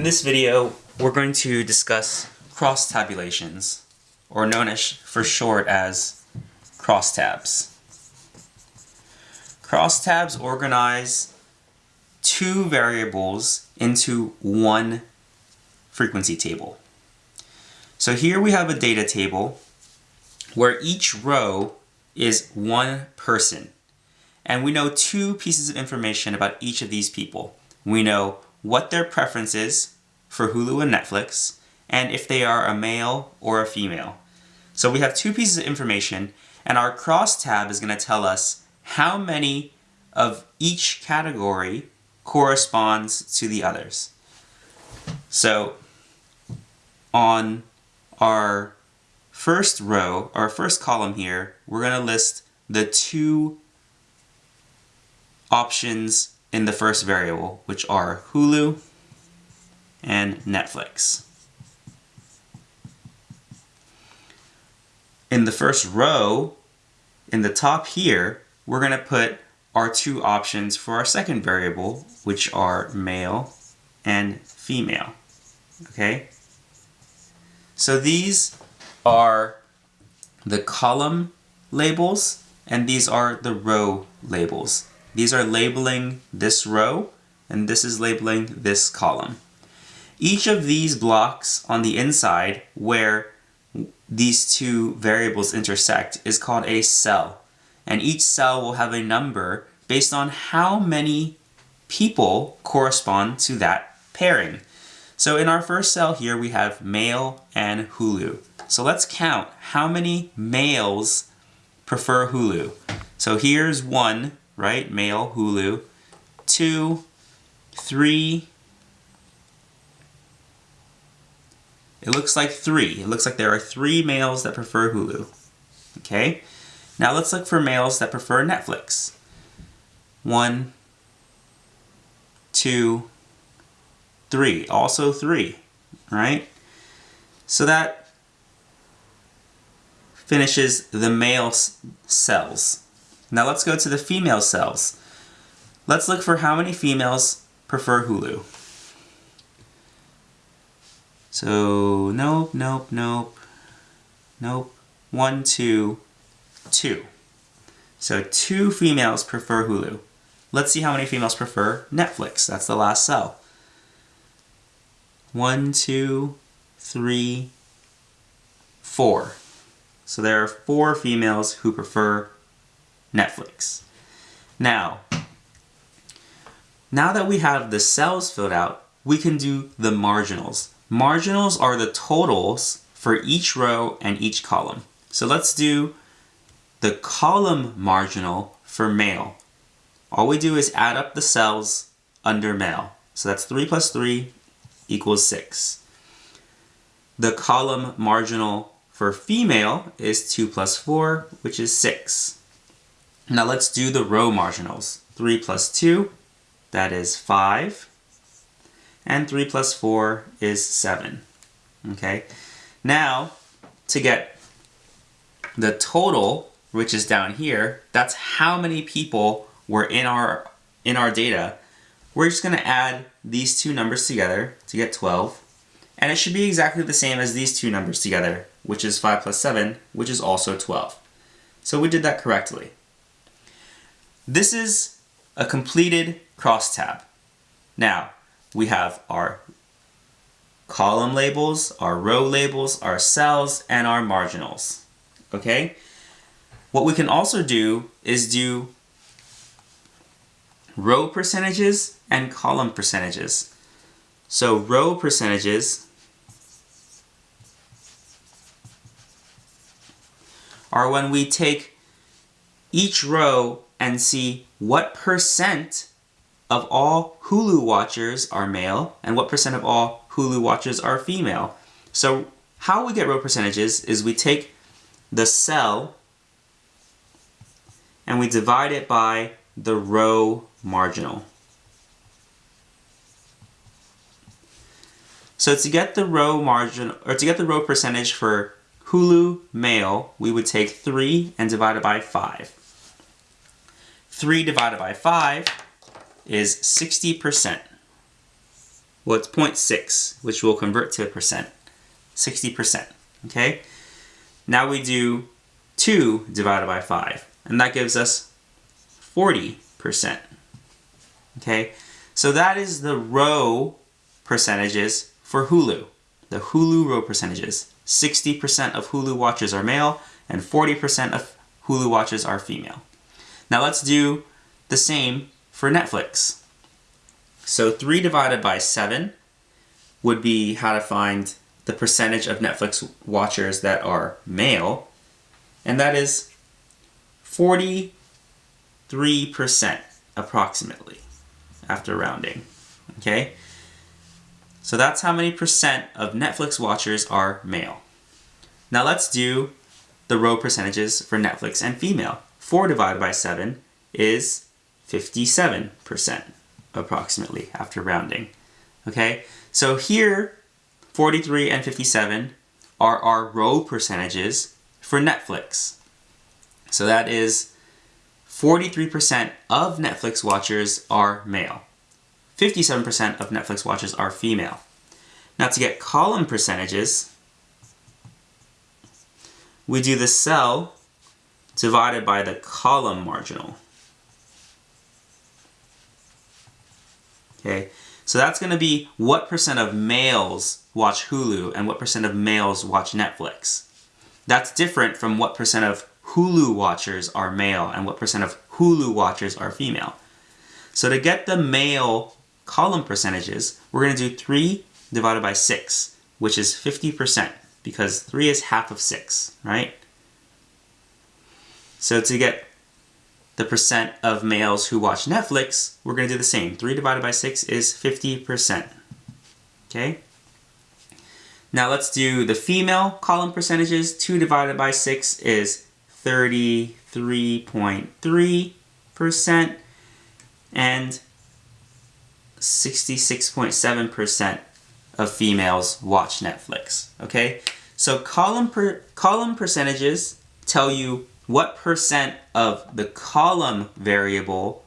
In this video, we're going to discuss cross tabulations, or known as for short as crosstabs. Crosstabs organize two variables into one frequency table. So here we have a data table where each row is one person. And we know two pieces of information about each of these people. We know what their preference is for Hulu and Netflix, and if they are a male or a female. So we have two pieces of information, and our cross tab is going to tell us how many of each category corresponds to the others. So on our first row, our first column here, we're going to list the two options in the first variable, which are Hulu and Netflix. In the first row, in the top here, we're going to put our two options for our second variable, which are male and female. Okay? So these are the column labels, and these are the row labels. These are labeling this row, and this is labeling this column. Each of these blocks on the inside where these two variables intersect is called a cell. And each cell will have a number based on how many people correspond to that pairing. So in our first cell here, we have male and Hulu. So let's count how many males prefer Hulu. So here's one, right? Male, Hulu. Two, three. It looks like three. It looks like there are three males that prefer Hulu. Okay? Now let's look for males that prefer Netflix. One, two, three. Also three, right? So that finishes the male cells. Now let's go to the female cells. Let's look for how many females prefer Hulu. So, nope, nope, nope, nope. One, two, two. So two females prefer Hulu. Let's see how many females prefer Netflix. That's the last cell. One, two, three, four. So there are four females who prefer Netflix. Now, now that we have the cells filled out, we can do the marginals. Marginals are the totals for each row and each column. So let's do the column marginal for male. All we do is add up the cells under male. So that's 3 plus 3 equals 6. The column marginal for female is 2 plus 4, which is 6. Now let's do the row marginals. 3 plus 2, that is 5. And 3 plus 4 is 7. Okay. Now, to get the total, which is down here, that's how many people were in our, in our data. We're just going to add these two numbers together to get 12. And it should be exactly the same as these two numbers together, which is 5 plus 7, which is also 12. So we did that correctly. This is a completed crosstab. Now, we have our column labels, our row labels, our cells, and our marginals. Okay? What we can also do is do row percentages and column percentages. So row percentages are when we take each row and see what percent of all Hulu watchers are male and what percent of all Hulu watchers are female. So how we get row percentages is we take the cell and we divide it by the row marginal. So to get the row margin, or to get the row percentage for Hulu male, we would take 3 and divide it by 5. 3 divided by 5 is 60%. Well, it's 0.6, which we'll convert to a percent. 60%, okay? Now we do 2 divided by 5, and that gives us 40%. Okay, so that is the row percentages for Hulu. The Hulu row percentages. 60% of Hulu watchers are male, and 40% of Hulu watchers are female. Now let's do the same for Netflix. So 3 divided by 7 would be how to find the percentage of Netflix watchers that are male, and that is 43% approximately after rounding. Okay? So that's how many percent of Netflix watchers are male. Now let's do the row percentages for Netflix and female. 4 divided by 7 is 57% approximately after rounding. Okay? So here 43 and 57 are our row percentages for Netflix. So that is 43% of Netflix watchers are male. 57% of Netflix watchers are female. Now to get column percentages, we do the cell divided by the column marginal. Okay, so that's going to be what percent of males watch Hulu and what percent of males watch Netflix. That's different from what percent of Hulu watchers are male and what percent of Hulu watchers are female. So to get the male column percentages, we're going to do 3 divided by 6, which is 50%, because 3 is half of 6, right? So to get the percent of males who watch Netflix, we're going to do the same. 3 divided by 6 is 50%. Okay? Now let's do the female column percentages. 2 divided by 6 is 33.3% and 66.7% of females watch Netflix. Okay? So column per column percentages tell you what percent of the column variable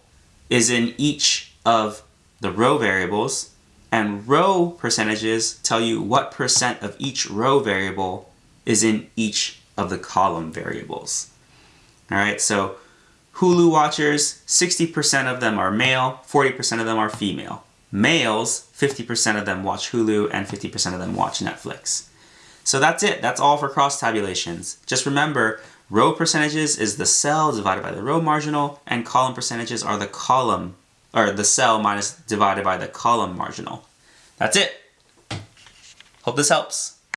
is in each of the row variables and row percentages tell you what percent of each row variable is in each of the column variables. Alright, so Hulu watchers, 60% of them are male, 40% of them are female. Males, 50% of them watch Hulu and 50% of them watch Netflix. So that's it. That's all for cross tabulations. Just remember, Row percentages is the cell divided by the row marginal, and column percentages are the column, or the cell minus divided by the column marginal. That's it. Hope this helps.